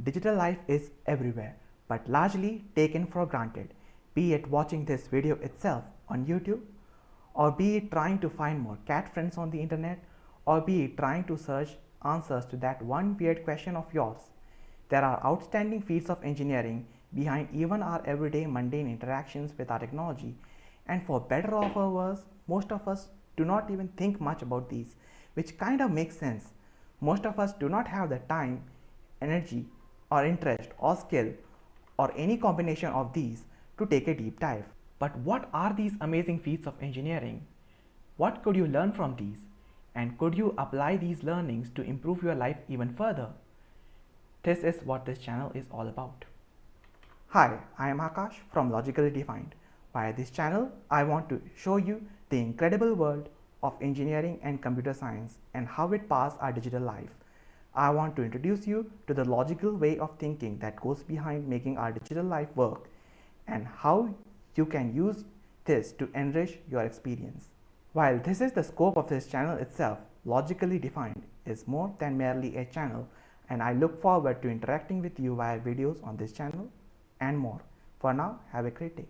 Digital life is everywhere, but largely taken for granted, be it watching this video itself on YouTube, or be it trying to find more cat friends on the internet, or be it trying to search answers to that one weird question of yours. There are outstanding feats of engineering behind even our everyday mundane interactions with our technology, and for better or for worse, most of us do not even think much about these, which kind of makes sense. Most of us do not have the time, energy, or interest or skill or any combination of these to take a deep dive. But what are these amazing feats of engineering? What could you learn from these? And could you apply these learnings to improve your life even further? This is what this channel is all about. Hi, I am Akash from Logically Defined. Via this channel, I want to show you the incredible world of engineering and computer science and how it passes our digital life I want to introduce you to the logical way of thinking that goes behind making our digital life work and how you can use this to enrich your experience. While this is the scope of this channel itself, logically defined is more than merely a channel and I look forward to interacting with you via videos on this channel and more. For now, have a great day.